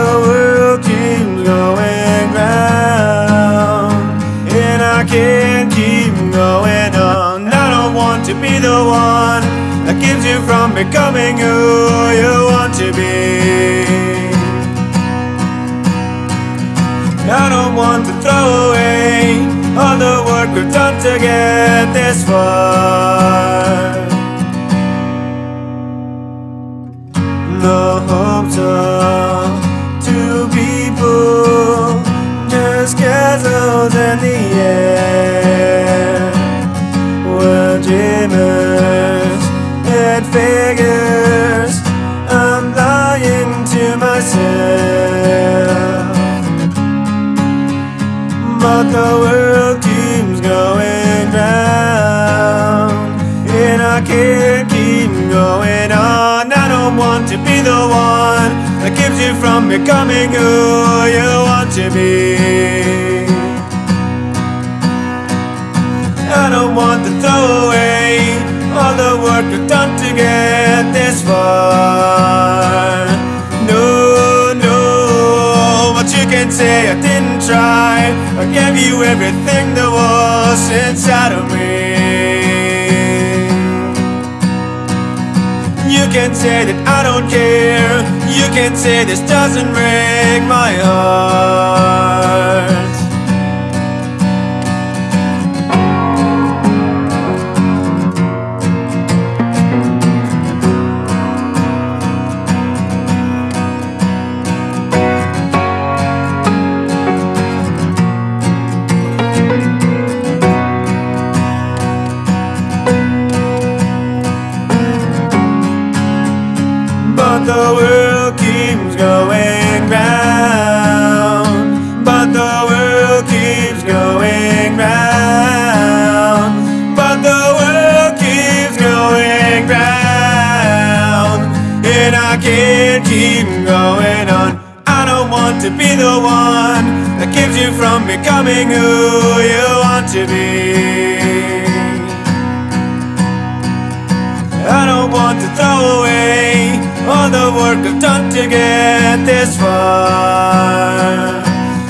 the world keeps going round, and I can't keep going on. I don't want to be the one that keeps you from becoming who you want to be. I don't want to throw away all the work we've done to get this far. The hopes of castles in the air. We're dreamers and figures. I'm lying to myself. But the world keeps going round, and I can't keep going on. I don't want to be the one that keeps you from becoming who you want to be. Don't want to throw away all the work we've done to get this far. No, no, but you can say I didn't try. I gave you everything there was inside of me. You can say that I don't care. You can say this doesn't break my heart. I can't keep going on. I don't want to be the one that keeps you from becoming who you want to be. I don't want to throw away all the work I've done to get this far.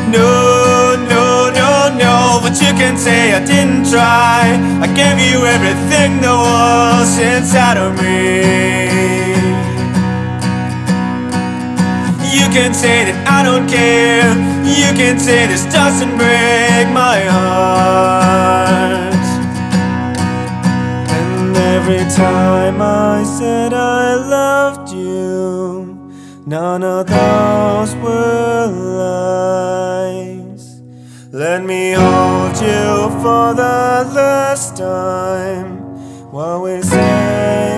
No, no, no, no, but you can say I didn't try. I gave you everything there was inside of me. Can say that I don't care. You can say this doesn't break my heart. And every time I said I loved you, none of those were lies. Let me hold you for the last time while we say